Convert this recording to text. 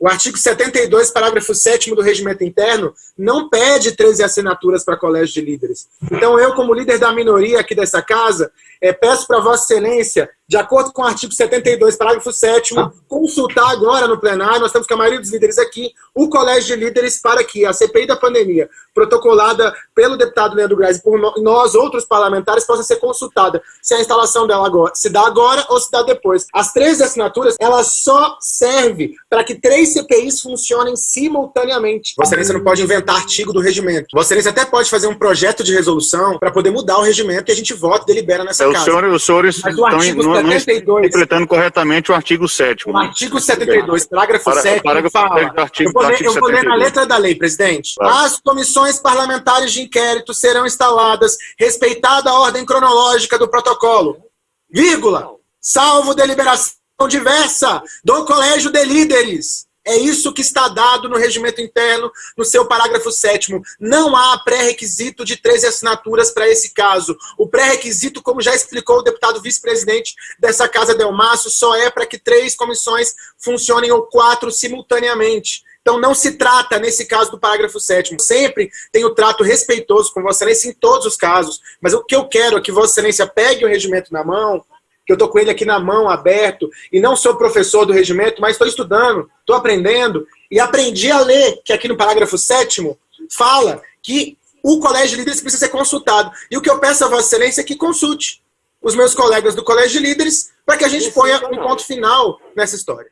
O artigo 72, parágrafo 7 do regimento interno, não pede 13 assinaturas para colégio de líderes. Então, eu, como líder da minoria aqui dessa casa, é, peço para Vossa Excelência, de acordo com o artigo 72, parágrafo 7 consultar agora no plenário, nós estamos com a maioria dos líderes aqui, o colégio de líderes para que a CPI da pandemia, protocolada pelo deputado Leandro Graz e por nós, outros parlamentares, possa ser consultada se a instalação dela agora, se dá agora ou se dá depois. As 13 assinaturas, ela só serve para que três CPIs funcionem simultaneamente. Vossa Excelência não pode inventar artigo do regimento. Vossa Excelência até pode fazer um projeto de resolução para poder mudar o regimento e a gente vota e delibera nessa é, casa. Senhor, os senhores estão 72, interpretando corretamente o artigo 7 O artigo 72, parágrafo para, 7 parágrafo fala, artigo, eu vou, ler, eu vou ler na letra da lei, presidente. Claro. As comissões parlamentares de inquérito serão instaladas respeitada a ordem cronológica do protocolo, vírgula, salvo deliberação diversa do Colégio de Líderes. É isso que está dado no regimento interno, no seu parágrafo 7 Não há pré-requisito de 13 assinaturas para esse caso. O pré-requisito, como já explicou o deputado vice-presidente dessa casa, Delmaço, só é para que três comissões funcionem ou quatro simultaneamente. Então não se trata, nesse caso do parágrafo 7 sempre tem o trato respeitoso com Vossa Excelência em todos os casos, mas o que eu quero é que Vossa Excelência pegue o regimento na mão, que eu estou com ele aqui na mão, aberto, e não sou professor do regimento, mas estou estudando, estou aprendendo, e aprendi a ler, que aqui no parágrafo 7 fala que o colégio de líderes precisa ser consultado. E o que eu peço a Vossa Excelência é que consulte os meus colegas do colégio de líderes para que a gente ponha um ponto final nessa história.